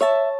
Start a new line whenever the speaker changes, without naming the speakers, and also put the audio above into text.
you